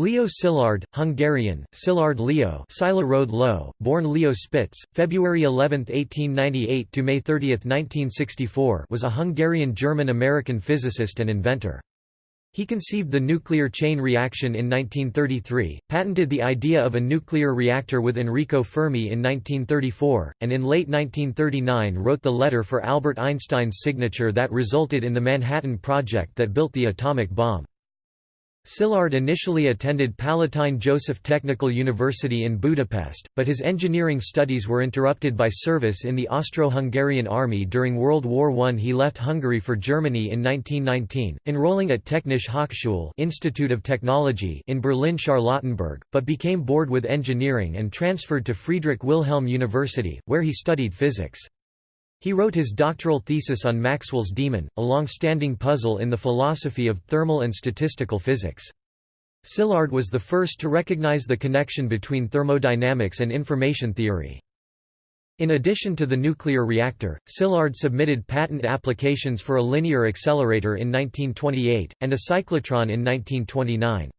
Leo Szilard, Hungarian, Szilard Leo Road Low, born Leo Spitz, February 11, 1898 to May 30, 1964 was a Hungarian-German-American physicist and inventor. He conceived the nuclear chain reaction in 1933, patented the idea of a nuclear reactor with Enrico Fermi in 1934, and in late 1939 wrote the letter for Albert Einstein's signature that resulted in the Manhattan Project that built the atomic bomb. Szilard initially attended Palatine Joseph Technical University in Budapest, but his engineering studies were interrupted by service in the Austro-Hungarian army during World War I. He left Hungary for Germany in 1919, enrolling at Technische Hochschule Institute of Technology in Berlin-Charlottenburg, but became bored with engineering and transferred to Friedrich Wilhelm University, where he studied physics. He wrote his doctoral thesis on Maxwell's demon, a long-standing puzzle in the philosophy of thermal and statistical physics. Szilard was the first to recognize the connection between thermodynamics and information theory. In addition to the nuclear reactor, Szilard submitted patent applications for a linear accelerator in 1928, and a cyclotron in 1929.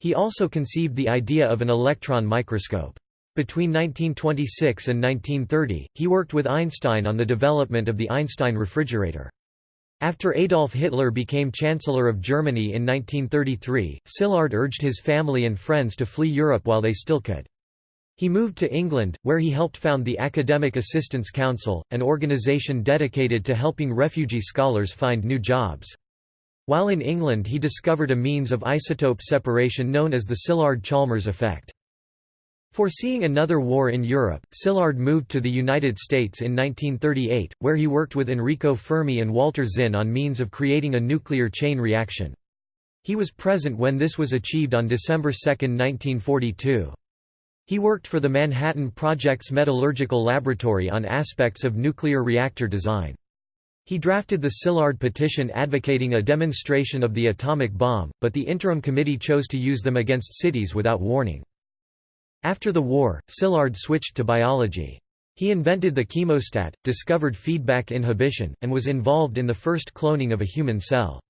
He also conceived the idea of an electron microscope. Between 1926 and 1930, he worked with Einstein on the development of the Einstein refrigerator. After Adolf Hitler became Chancellor of Germany in 1933, Szilard urged his family and friends to flee Europe while they still could. He moved to England, where he helped found the Academic Assistance Council, an organisation dedicated to helping refugee scholars find new jobs. While in England he discovered a means of isotope separation known as the Szilard-Chalmers effect. Foreseeing another war in Europe, Szilard moved to the United States in 1938, where he worked with Enrico Fermi and Walter Zinn on means of creating a nuclear chain reaction. He was present when this was achieved on December 2, 1942. He worked for the Manhattan Project's Metallurgical Laboratory on aspects of nuclear reactor design. He drafted the Szilard petition advocating a demonstration of the atomic bomb, but the interim committee chose to use them against cities without warning. After the war, Szilard switched to biology. He invented the chemostat, discovered feedback inhibition, and was involved in the first cloning of a human cell.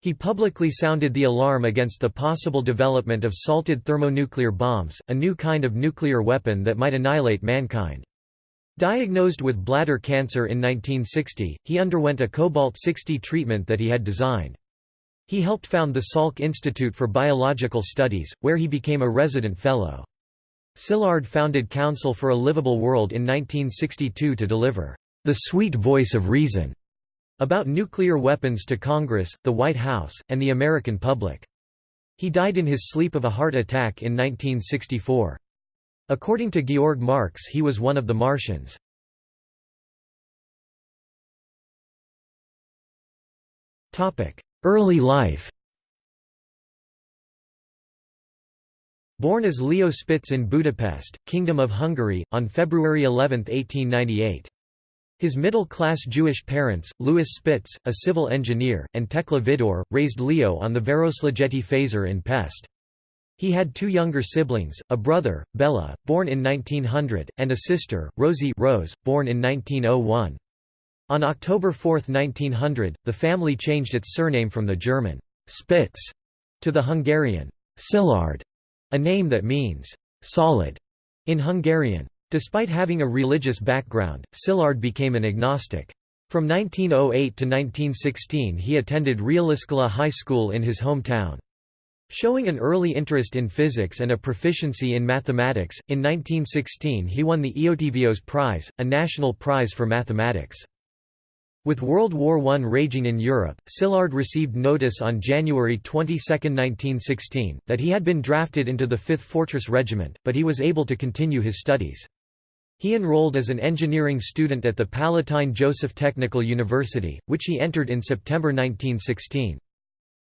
He publicly sounded the alarm against the possible development of salted thermonuclear bombs, a new kind of nuclear weapon that might annihilate mankind. Diagnosed with bladder cancer in 1960, he underwent a cobalt-60 treatment that he had designed. He helped found the Salk Institute for Biological Studies, where he became a resident fellow. Szilard founded Council for a Livable World in 1962 to deliver the sweet voice of reason about nuclear weapons to Congress, the White House, and the American public. He died in his sleep of a heart attack in 1964. According to Georg Marx he was one of the Martians. Early life Born as Leo Spitz in Budapest, Kingdom of Hungary, on February 11, 1898. His middle-class Jewish parents, Louis Spitz, a civil engineer, and Tekla Vidor, raised Leo on the Városligeti Fasor in Pest. He had two younger siblings, a brother, Bella, born in 1900, and a sister, Rosie Rose, born in 1901. On October 4, 1900, the family changed its surname from the German Spitz to the Hungarian Szilard. A name that means, solid, in Hungarian. Despite having a religious background, Szilard became an agnostic. From 1908 to 1916 he attended Realiskola High School in his hometown. Showing an early interest in physics and a proficiency in mathematics, in 1916 he won the Eötvös Prize, a national prize for mathematics. With World War I raging in Europe, Szilard received notice on January 22, 1916, that he had been drafted into the 5th Fortress Regiment, but he was able to continue his studies. He enrolled as an engineering student at the Palatine Joseph Technical University, which he entered in September 1916.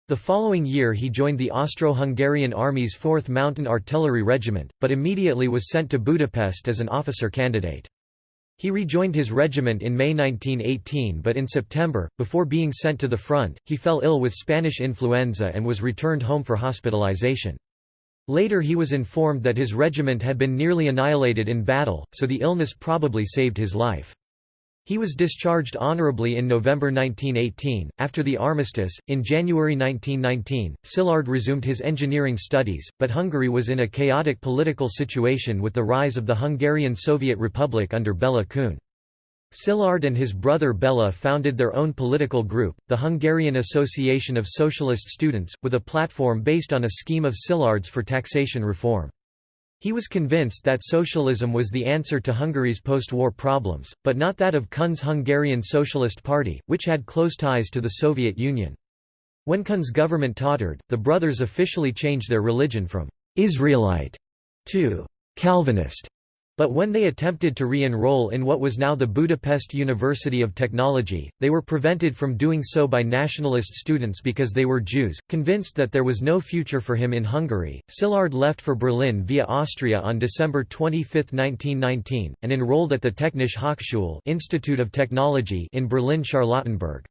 The following year he joined the Austro-Hungarian Army's 4th Mountain Artillery Regiment, but immediately was sent to Budapest as an officer candidate. He rejoined his regiment in May 1918 but in September, before being sent to the front, he fell ill with Spanish influenza and was returned home for hospitalization. Later he was informed that his regiment had been nearly annihilated in battle, so the illness probably saved his life. He was discharged honorably in November 1918. After the armistice, in January 1919, Szilard resumed his engineering studies, but Hungary was in a chaotic political situation with the rise of the Hungarian Soviet Republic under Bela Kun. Szilard and his brother Bela founded their own political group, the Hungarian Association of Socialist Students, with a platform based on a scheme of Szilard's for taxation reform. He was convinced that socialism was the answer to Hungary's post-war problems, but not that of Kun's Hungarian Socialist Party, which had close ties to the Soviet Union. When Kun's government tottered, the brothers officially changed their religion from «Israelite» to «Calvinist» But when they attempted to re-enroll in what was now the Budapest University of Technology, they were prevented from doing so by nationalist students because they were Jews. Convinced that there was no future for him in Hungary, Szilard left for Berlin via Austria on December 25, 1919, and enrolled at the Technische Hochschule Institute of Technology in Berlin-Charlottenburg.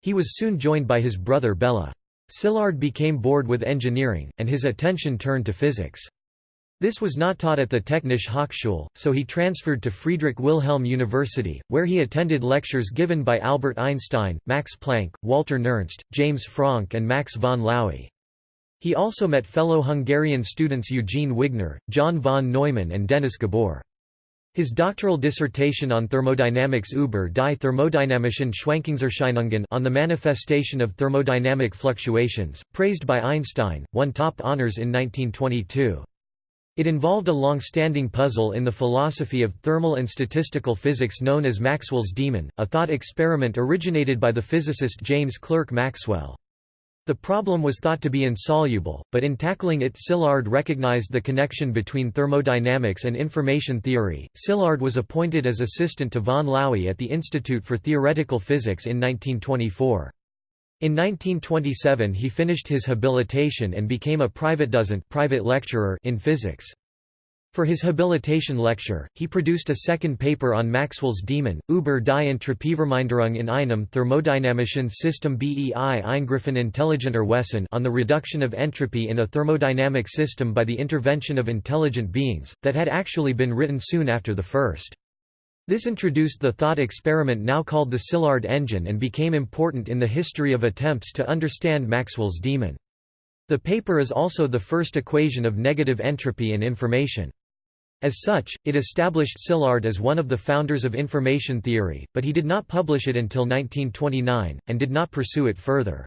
He was soon joined by his brother Bela. Szilard became bored with engineering, and his attention turned to physics. This was not taught at the Technische Hochschule, so he transferred to Friedrich Wilhelm University, where he attended lectures given by Albert Einstein, Max Planck, Walther Nernst, James Franck and Max von Laue. He also met fellow Hungarian students Eugene Wigner, John von Neumann and Dennis Gabor. His doctoral dissertation on thermodynamics über die thermodynamischen Schwankungserscheinungen on the manifestation of thermodynamic fluctuations, praised by Einstein, won top honors in 1922. It involved a long-standing puzzle in the philosophy of thermal and statistical physics known as Maxwell's demon, a thought experiment originated by the physicist James Clerk Maxwell. The problem was thought to be insoluble, but in tackling it Szilard recognized the connection between thermodynamics and information theory. Szilard was appointed as assistant to von Laue at the Institute for Theoretical Physics in 1924. In 1927 he finished his habilitation and became a Privatdozent private lecturer in physics. For his habilitation lecture, he produced a second paper on Maxwell's demon, über die Entropieverminderung in einem thermodynamischen System bei Eingriffen intelligenter Wesen on the reduction of entropy in a thermodynamic system by the intervention of intelligent beings, that had actually been written soon after the first. This introduced the thought experiment now called the Szilard engine and became important in the history of attempts to understand Maxwell's demon. The paper is also the first equation of negative entropy and information. As such, it established Szilard as one of the founders of information theory, but he did not publish it until 1929, and did not pursue it further.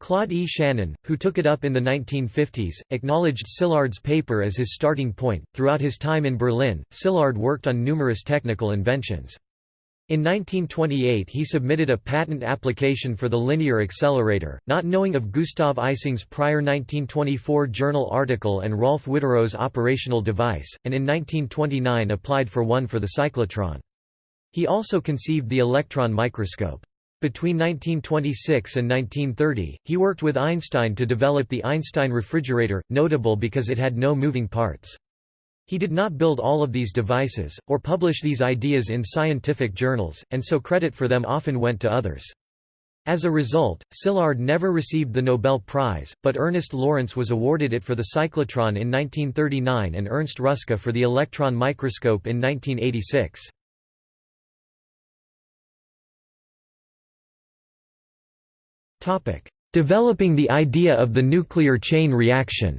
Claude E. Shannon, who took it up in the 1950s, acknowledged Szilard's paper as his starting point. Throughout his time in Berlin, Szilard worked on numerous technical inventions. In 1928 he submitted a patent application for the linear accelerator, not knowing of Gustav Ising's prior 1924 journal article and Rolf Widerøe's operational device, and in 1929 applied for one for the cyclotron. He also conceived the electron microscope. Between 1926 and 1930, he worked with Einstein to develop the Einstein refrigerator, notable because it had no moving parts. He did not build all of these devices, or publish these ideas in scientific journals, and so credit for them often went to others. As a result, Szilard never received the Nobel Prize, but Ernest Lawrence was awarded it for the cyclotron in 1939 and Ernst Ruska for the electron microscope in 1986. Developing the idea of the nuclear chain reaction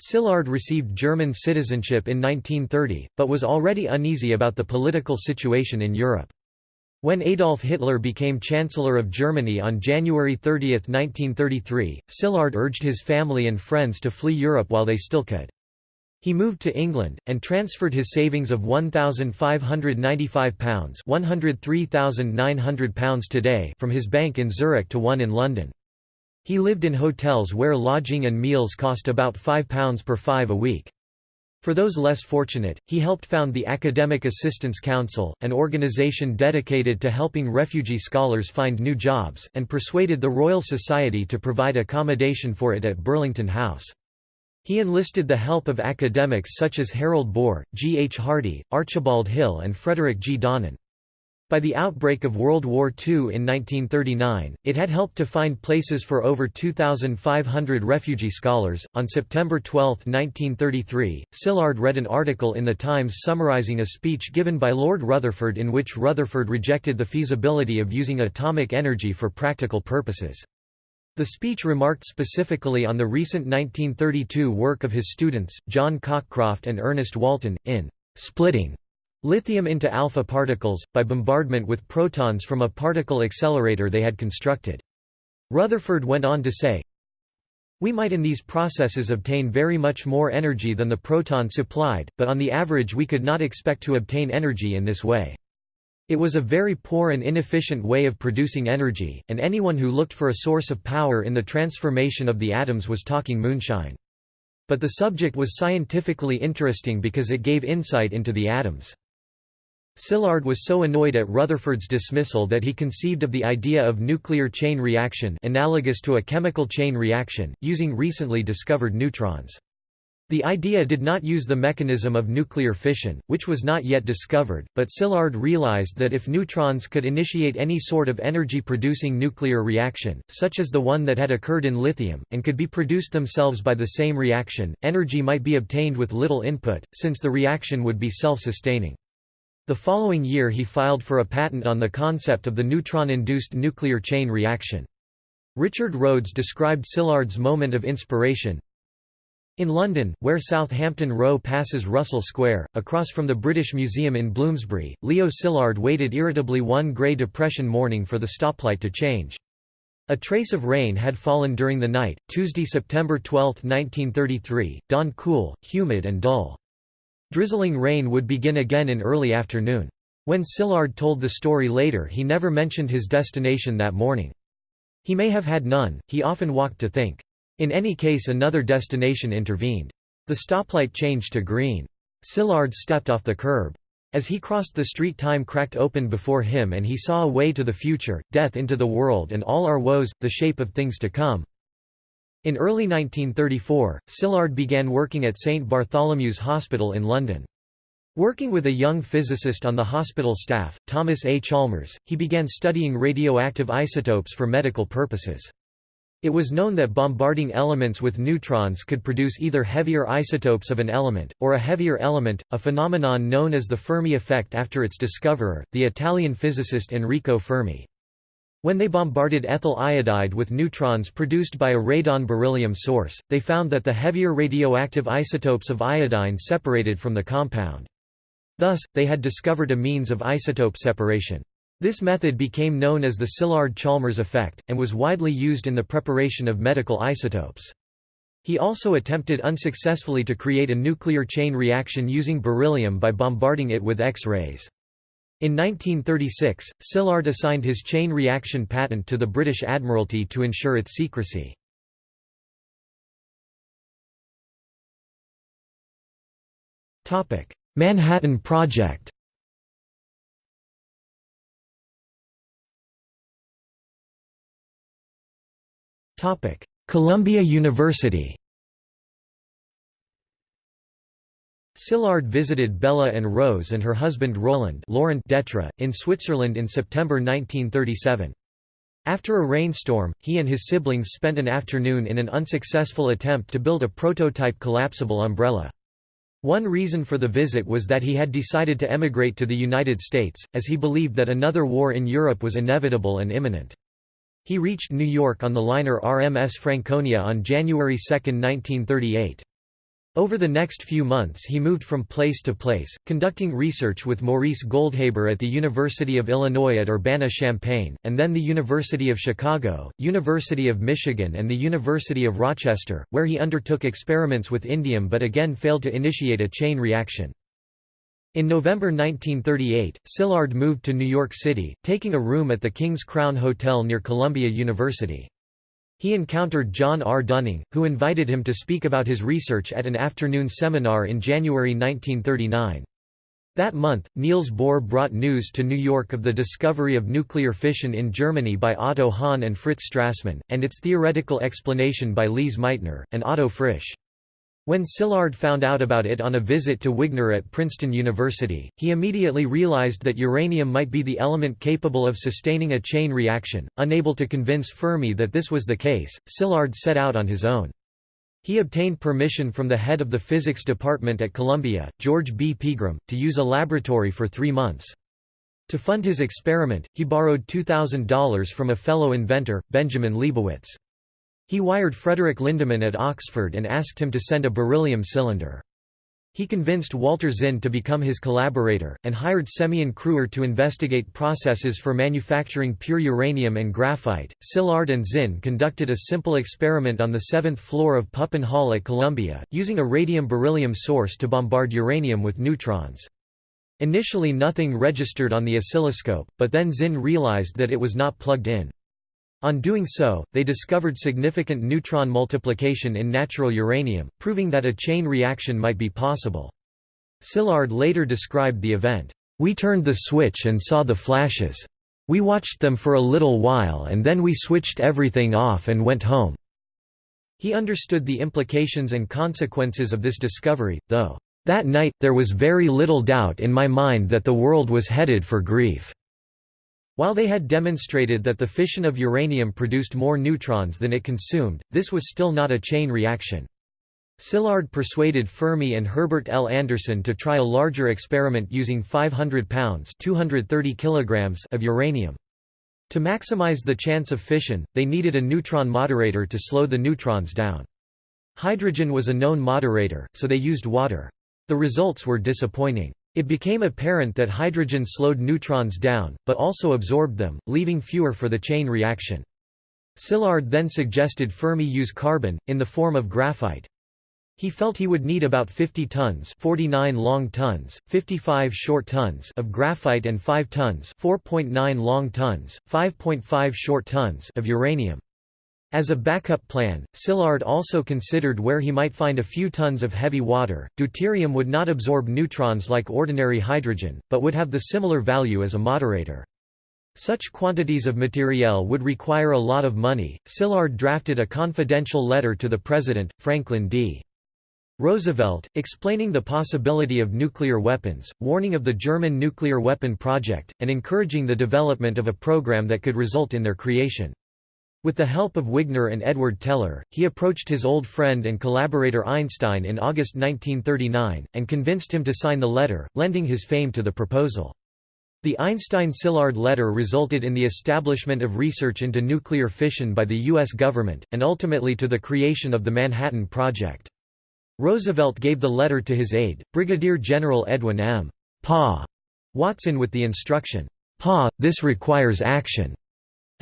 Szilard received German citizenship in 1930, but was already uneasy about the political situation in Europe. When Adolf Hitler became Chancellor of Germany on January 30, 1933, Szilard urged his family and friends to flee Europe while they still could. He moved to England, and transferred his savings of £1,595 £103,900 today from his bank in Zurich to one in London. He lived in hotels where lodging and meals cost about £5 per five a week. For those less fortunate, he helped found the Academic Assistance Council, an organization dedicated to helping refugee scholars find new jobs, and persuaded the Royal Society to provide accommodation for it at Burlington House. He enlisted the help of academics such as Harald Bohr, G. H. Hardy, Archibald Hill and Frederick G. Donnan. By the outbreak of World War II in 1939, it had helped to find places for over 2,500 refugee scholars. On September 12, 1933, Szilard read an article in The Times summarizing a speech given by Lord Rutherford in which Rutherford rejected the feasibility of using atomic energy for practical purposes. The speech remarked specifically on the recent 1932 work of his students, John Cockcroft and Ernest Walton, in splitting lithium into alpha particles, by bombardment with protons from a particle accelerator they had constructed. Rutherford went on to say, We might in these processes obtain very much more energy than the proton supplied, but on the average we could not expect to obtain energy in this way. It was a very poor and inefficient way of producing energy, and anyone who looked for a source of power in the transformation of the atoms was talking moonshine. But the subject was scientifically interesting because it gave insight into the atoms. Szilard was so annoyed at Rutherford's dismissal that he conceived of the idea of nuclear chain reaction analogous to a chemical chain reaction, using recently discovered neutrons. The idea did not use the mechanism of nuclear fission, which was not yet discovered, but Szilard realized that if neutrons could initiate any sort of energy-producing nuclear reaction, such as the one that had occurred in lithium, and could be produced themselves by the same reaction, energy might be obtained with little input, since the reaction would be self-sustaining. The following year he filed for a patent on the concept of the neutron-induced nuclear chain reaction. Richard Rhodes described Szilard's moment of inspiration, in London, where Southampton Row passes Russell Square, across from the British Museum in Bloomsbury, Leo Szilard waited irritably one grey depression morning for the stoplight to change. A trace of rain had fallen during the night, Tuesday, September 12, 1933, dawn cool, humid and dull. Drizzling rain would begin again in early afternoon. When Szilard told the story later he never mentioned his destination that morning. He may have had none, he often walked to think. In any case another destination intervened. The stoplight changed to green. Szilard stepped off the curb. As he crossed the street time cracked open before him and he saw a way to the future, death into the world and all our woes, the shape of things to come. In early 1934, Szilard began working at St Bartholomew's Hospital in London. Working with a young physicist on the hospital staff, Thomas A. Chalmers, he began studying radioactive isotopes for medical purposes. It was known that bombarding elements with neutrons could produce either heavier isotopes of an element, or a heavier element, a phenomenon known as the Fermi effect after its discoverer, the Italian physicist Enrico Fermi. When they bombarded ethyl iodide with neutrons produced by a radon beryllium source, they found that the heavier radioactive isotopes of iodine separated from the compound. Thus, they had discovered a means of isotope separation. This method became known as the Szilard-Chalmers effect, and was widely used in the preparation of medical isotopes. He also attempted unsuccessfully to create a nuclear chain reaction using beryllium by bombarding it with X-rays. In 1936, Szilard assigned his chain reaction patent to the British Admiralty to ensure its secrecy. Manhattan Project Columbia University Szilard visited Bella and Rose and her husband Roland Laurent Detre, in Switzerland in September 1937. After a rainstorm, he and his siblings spent an afternoon in an unsuccessful attempt to build a prototype collapsible umbrella. One reason for the visit was that he had decided to emigrate to the United States, as he believed that another war in Europe was inevitable and imminent. He reached New York on the liner RMS Franconia on January 2, 1938. Over the next few months he moved from place to place, conducting research with Maurice Goldhaber at the University of Illinois at Urbana-Champaign, and then the University of Chicago, University of Michigan and the University of Rochester, where he undertook experiments with indium but again failed to initiate a chain reaction. In November 1938, Szilard moved to New York City, taking a room at the King's Crown Hotel near Columbia University. He encountered John R. Dunning, who invited him to speak about his research at an afternoon seminar in January 1939. That month, Niels Bohr brought news to New York of the discovery of nuclear fission in Germany by Otto Hahn and Fritz Strassmann, and its theoretical explanation by Lise Meitner, and Otto Frisch. When Szilard found out about it on a visit to Wigner at Princeton University, he immediately realized that uranium might be the element capable of sustaining a chain reaction. Unable to convince Fermi that this was the case, Szilard set out on his own. He obtained permission from the head of the physics department at Columbia, George B. Pegram, to use a laboratory for three months. To fund his experiment, he borrowed $2,000 from a fellow inventor, Benjamin Leibowitz. He wired Frederick Lindemann at Oxford and asked him to send a beryllium cylinder. He convinced Walter Zinn to become his collaborator, and hired Semyon Krewer to investigate processes for manufacturing pure uranium and graphite. Szilard and Zinn conducted a simple experiment on the seventh floor of Pupin Hall at Columbia, using a radium-beryllium source to bombard uranium with neutrons. Initially nothing registered on the oscilloscope, but then Zinn realized that it was not plugged in. On doing so, they discovered significant neutron multiplication in natural uranium, proving that a chain reaction might be possible. Szilard later described the event, "...we turned the switch and saw the flashes. We watched them for a little while and then we switched everything off and went home." He understood the implications and consequences of this discovery, though, "...that night, there was very little doubt in my mind that the world was headed for grief." While they had demonstrated that the fission of uranium produced more neutrons than it consumed, this was still not a chain reaction. Szilard persuaded Fermi and Herbert L. Anderson to try a larger experiment using 500 pounds 230 kilograms of uranium. To maximize the chance of fission, they needed a neutron moderator to slow the neutrons down. Hydrogen was a known moderator, so they used water. The results were disappointing. It became apparent that hydrogen slowed neutrons down, but also absorbed them, leaving fewer for the chain reaction. Szilard then suggested Fermi use carbon, in the form of graphite. He felt he would need about 50 tons 49 long tons, 55 short tons of graphite and 5 tons 4.9 long tons, 5.5 short tons of uranium. As a backup plan, Szilard also considered where he might find a few tons of heavy water. Deuterium would not absorb neutrons like ordinary hydrogen, but would have the similar value as a moderator. Such quantities of materiel would require a lot of money. Szilard drafted a confidential letter to the president, Franklin D. Roosevelt, explaining the possibility of nuclear weapons, warning of the German nuclear weapon project, and encouraging the development of a program that could result in their creation. With the help of Wigner and Edward Teller, he approached his old friend and collaborator Einstein in August 1939, and convinced him to sign the letter, lending his fame to the proposal. The Einstein-Szilard letter resulted in the establishment of research into nuclear fission by the U.S. government, and ultimately to the creation of the Manhattan Project. Roosevelt gave the letter to his aide, Brigadier General Edwin M. Pa. Watson with the instruction, Pa, this requires action.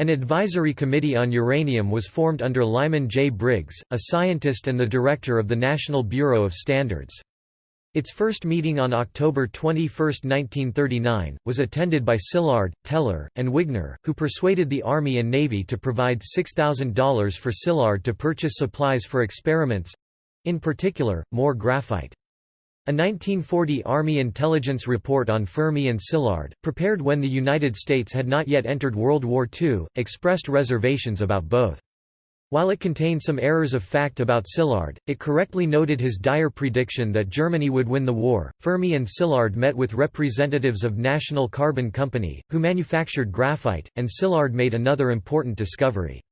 An advisory committee on uranium was formed under Lyman J. Briggs, a scientist and the director of the National Bureau of Standards. Its first meeting on October 21, 1939, was attended by Szilard, Teller, and Wigner, who persuaded the Army and Navy to provide $6,000 for Szilard to purchase supplies for experiments—in particular, more graphite. A 1940 Army intelligence report on Fermi and Szilard, prepared when the United States had not yet entered World War II, expressed reservations about both. While it contained some errors of fact about Szilard, it correctly noted his dire prediction that Germany would win the war. Fermi and Szilard met with representatives of National Carbon Company, who manufactured graphite, and Szilard made another important discovery.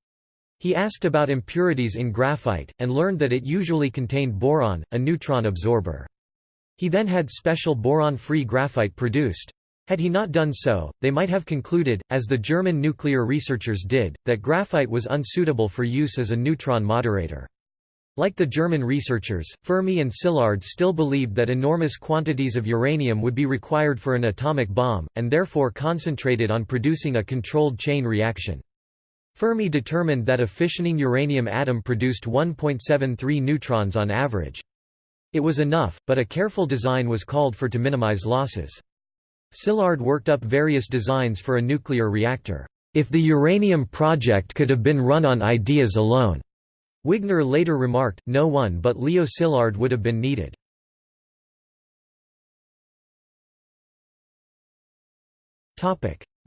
He asked about impurities in graphite, and learned that it usually contained boron, a neutron absorber. He then had special boron-free graphite produced. Had he not done so, they might have concluded, as the German nuclear researchers did, that graphite was unsuitable for use as a neutron moderator. Like the German researchers, Fermi and Szilard still believed that enormous quantities of uranium would be required for an atomic bomb, and therefore concentrated on producing a controlled chain reaction. Fermi determined that a fissioning uranium atom produced 1.73 neutrons on average. It was enough, but a careful design was called for to minimize losses. Szilard worked up various designs for a nuclear reactor. If the uranium project could have been run on ideas alone. Wigner later remarked, no one but Leo Szilard would have been needed.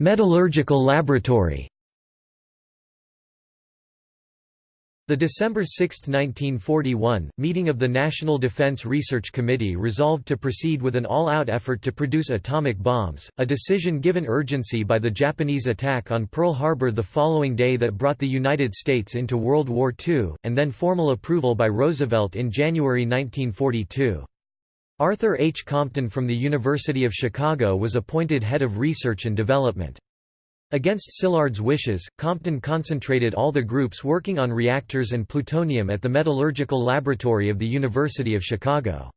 Metallurgical laboratory. The December 6, 1941, meeting of the National Defense Research Committee resolved to proceed with an all-out effort to produce atomic bombs, a decision given urgency by the Japanese attack on Pearl Harbor the following day that brought the United States into World War II, and then formal approval by Roosevelt in January 1942. Arthur H. Compton from the University of Chicago was appointed head of research and development. Against Szilard's wishes, Compton concentrated all the groups working on reactors and plutonium at the Metallurgical Laboratory of the University of Chicago.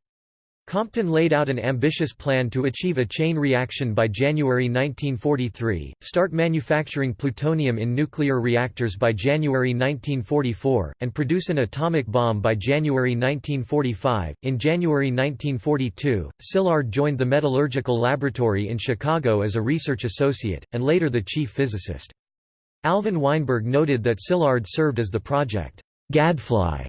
Compton laid out an ambitious plan to achieve a chain reaction by January 1943, start manufacturing plutonium in nuclear reactors by January 1944, and produce an atomic bomb by January 1945. In January 1942, Szilard joined the Metallurgical Laboratory in Chicago as a research associate, and later the chief physicist. Alvin Weinberg noted that Szilard served as the project gadfly,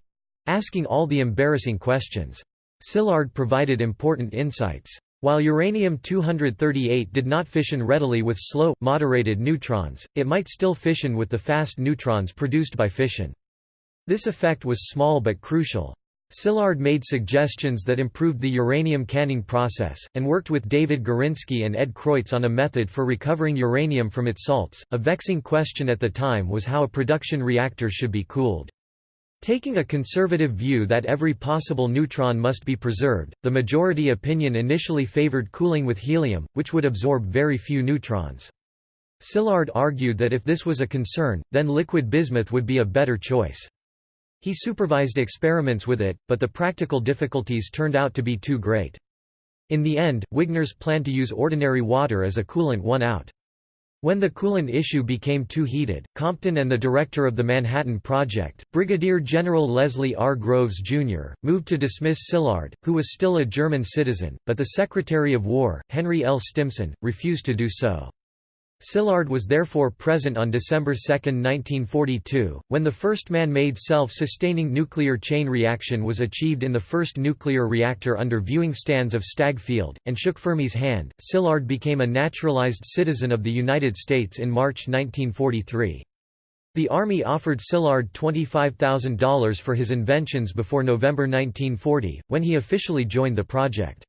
asking all the embarrassing questions. Szilard provided important insights. While uranium-238 did not fission readily with slow, moderated neutrons, it might still fission with the fast neutrons produced by fission. This effect was small but crucial. Szilard made suggestions that improved the uranium canning process, and worked with David Gurinsky and Ed Creutz on a method for recovering uranium from its salts. A vexing question at the time was how a production reactor should be cooled. Taking a conservative view that every possible neutron must be preserved, the majority opinion initially favored cooling with helium, which would absorb very few neutrons. Szilard argued that if this was a concern, then liquid bismuth would be a better choice. He supervised experiments with it, but the practical difficulties turned out to be too great. In the end, Wigner's plan to use ordinary water as a coolant won out. When the coolant issue became too heated, Compton and the director of the Manhattan Project, Brigadier General Leslie R. Groves, Jr., moved to dismiss Szilard, who was still a German citizen, but the Secretary of War, Henry L. Stimson, refused to do so. Szilard was therefore present on December 2, 1942, when the first man-made self-sustaining nuclear chain reaction was achieved in the first nuclear reactor under viewing stands of Stagg Field, and shook Fermi's hand. Szilard became a naturalized citizen of the United States in March 1943. The Army offered Szilard $25,000 for his inventions before November 1940, when he officially joined the project.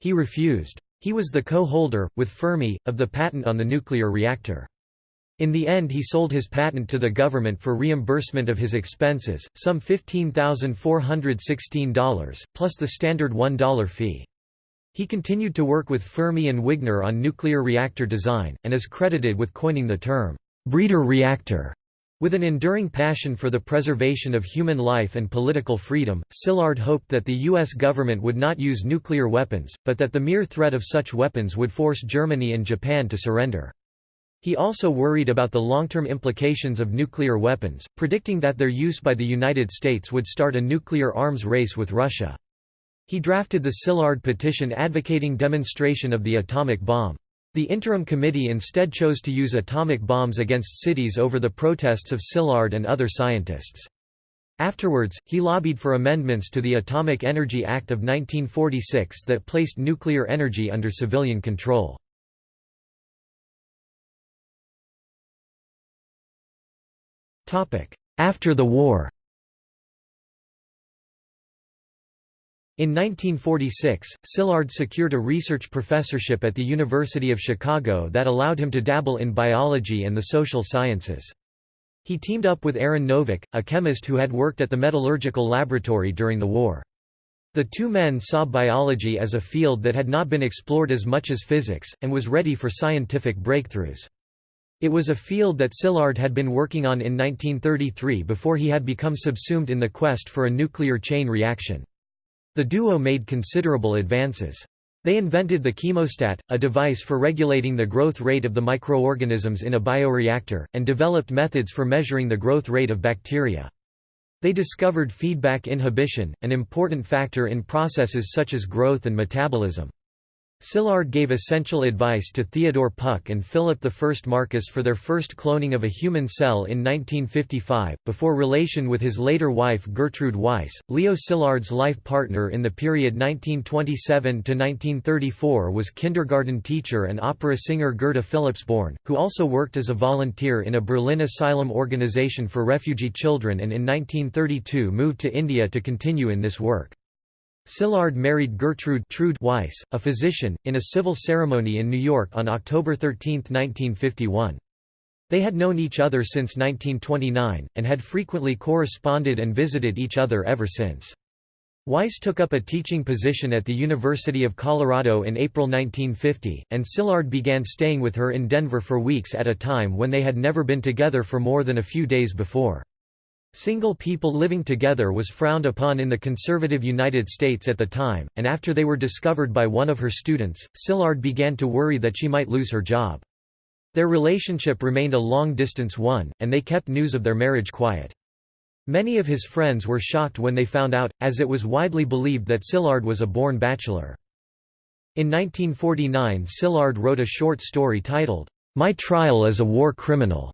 He refused. He was the co-holder, with Fermi, of the patent on the nuclear reactor. In the end he sold his patent to the government for reimbursement of his expenses, some $15,416, plus the standard $1 fee. He continued to work with Fermi and Wigner on nuclear reactor design, and is credited with coining the term, breeder reactor. With an enduring passion for the preservation of human life and political freedom, Szilard hoped that the U.S. government would not use nuclear weapons, but that the mere threat of such weapons would force Germany and Japan to surrender. He also worried about the long-term implications of nuclear weapons, predicting that their use by the United States would start a nuclear arms race with Russia. He drafted the Szilard petition advocating demonstration of the atomic bomb. The interim committee instead chose to use atomic bombs against cities over the protests of Szilard and other scientists. Afterwards, he lobbied for amendments to the Atomic Energy Act of 1946 that placed nuclear energy under civilian control. After the war In 1946, Szilard secured a research professorship at the University of Chicago that allowed him to dabble in biology and the social sciences. He teamed up with Aaron Novick, a chemist who had worked at the metallurgical laboratory during the war. The two men saw biology as a field that had not been explored as much as physics, and was ready for scientific breakthroughs. It was a field that Szilard had been working on in 1933 before he had become subsumed in the quest for a nuclear chain reaction. The duo made considerable advances. They invented the chemostat, a device for regulating the growth rate of the microorganisms in a bioreactor, and developed methods for measuring the growth rate of bacteria. They discovered feedback inhibition, an important factor in processes such as growth and metabolism. Szilard gave essential advice to Theodore Puck and Philip I Marcus for their first cloning of a human cell in 1955, before relation with his later wife Gertrude Weiss. Leo Szilard's life partner in the period 1927 to 1934 was kindergarten teacher and opera singer Gerda Philipsborn, who also worked as a volunteer in a Berlin asylum organization for refugee children and in 1932 moved to India to continue in this work. Szilard married Gertrude Trude Weiss, a physician, in a civil ceremony in New York on October 13, 1951. They had known each other since 1929, and had frequently corresponded and visited each other ever since. Weiss took up a teaching position at the University of Colorado in April 1950, and Szilard began staying with her in Denver for weeks at a time when they had never been together for more than a few days before. Single people living together was frowned upon in the conservative United States at the time, and after they were discovered by one of her students, Szilard began to worry that she might lose her job. Their relationship remained a long-distance one, and they kept news of their marriage quiet. Many of his friends were shocked when they found out, as it was widely believed that Szilard was a born bachelor. In 1949 Szilard wrote a short story titled, My Trial as a War Criminal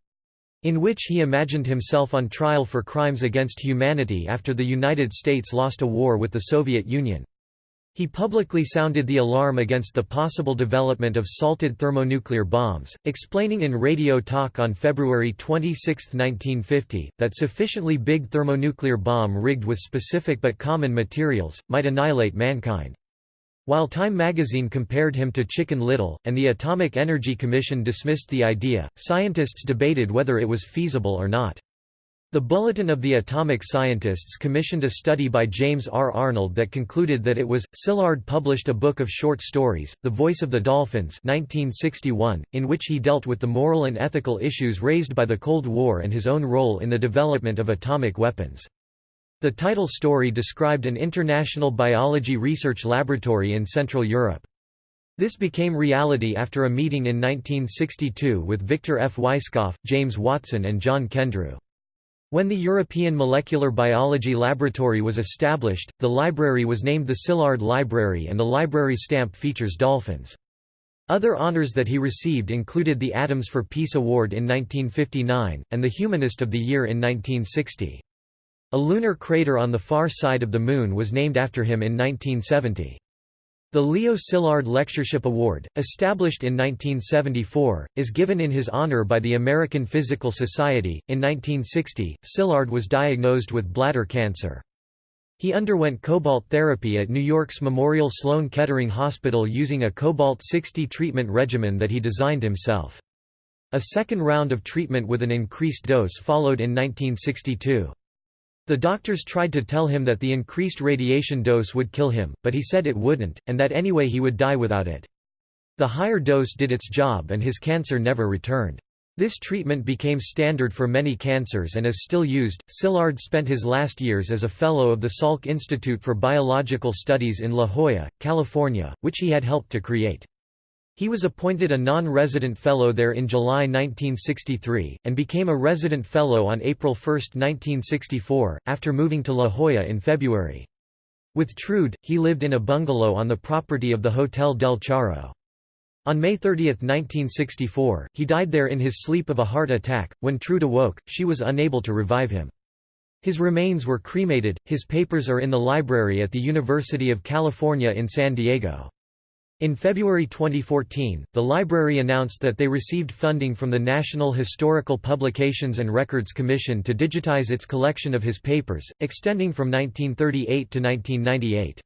in which he imagined himself on trial for crimes against humanity after the United States lost a war with the Soviet Union. He publicly sounded the alarm against the possible development of salted thermonuclear bombs, explaining in radio talk on February 26, 1950, that sufficiently big thermonuclear bomb rigged with specific but common materials, might annihilate mankind. While Time magazine compared him to Chicken Little, and the Atomic Energy Commission dismissed the idea, scientists debated whether it was feasible or not. The Bulletin of the Atomic Scientists commissioned a study by James R. Arnold that concluded that it was. Szilard published a book of short stories, The Voice of the Dolphins 1961, in which he dealt with the moral and ethical issues raised by the Cold War and his own role in the development of atomic weapons. The title story described an international biology research laboratory in Central Europe. This became reality after a meeting in 1962 with Victor F. Weisskopf, James Watson and John Kendrew. When the European Molecular Biology Laboratory was established, the library was named the Szilard Library and the library stamp features dolphins. Other honors that he received included the Atoms for Peace Award in 1959, and the Humanist of the Year in 1960. A lunar crater on the far side of the Moon was named after him in 1970. The Leo Szilard Lectureship Award, established in 1974, is given in his honor by the American Physical Society. In 1960, Szilard was diagnosed with bladder cancer. He underwent cobalt therapy at New York's Memorial Sloan Kettering Hospital using a cobalt-60 treatment regimen that he designed himself. A second round of treatment with an increased dose followed in 1962. The doctors tried to tell him that the increased radiation dose would kill him, but he said it wouldn't, and that anyway he would die without it. The higher dose did its job and his cancer never returned. This treatment became standard for many cancers and is still used. Szilard spent his last years as a fellow of the Salk Institute for Biological Studies in La Jolla, California, which he had helped to create. He was appointed a non-resident fellow there in July 1963, and became a resident fellow on April 1, 1964, after moving to La Jolla in February. With Trude, he lived in a bungalow on the property of the Hotel del Charro. On May 30, 1964, he died there in his sleep of a heart attack. When Trude awoke, she was unable to revive him. His remains were cremated, his papers are in the library at the University of California in San Diego. In February 2014, the library announced that they received funding from the National Historical Publications and Records Commission to digitize its collection of his papers, extending from 1938 to 1998.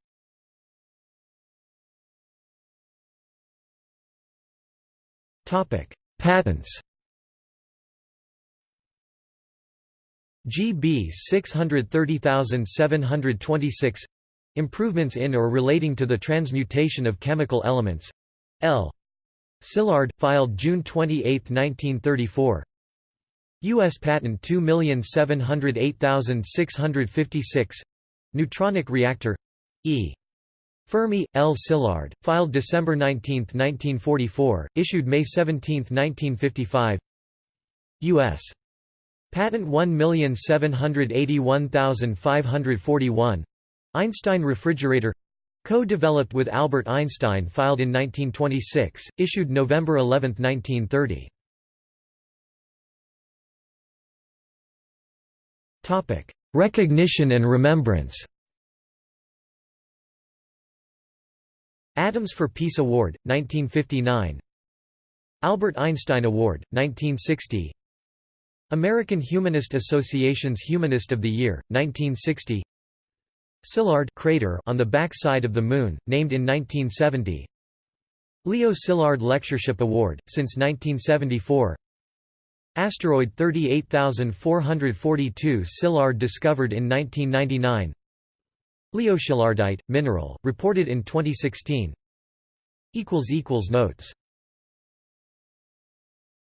Patents GB 630726 Improvements in or relating to the transmutation of chemical elements. L. Szilard, filed June 28, 1934. U.S. Patent 2708656. Neutronic reactor. E. Fermi, L. Szilard, filed December 19, 1944, issued May 17, 1955. U.S. Patent 1781541. Einstein refrigerator Co-developed with Albert Einstein filed in 1926, issued November 11, 1930. Recognition and remembrance. Atoms for Peace Award, 1959 Albert Einstein Award, 1960 American Humanist Association's Humanist of the Year, 1960 Szilard crater on the back side of the Moon, named in 1970 Leo Szilard Lectureship Award, since 1974 Asteroid 38442 Szilard discovered in 1999 Leo Szillardite, mineral, reported in 2016 Notes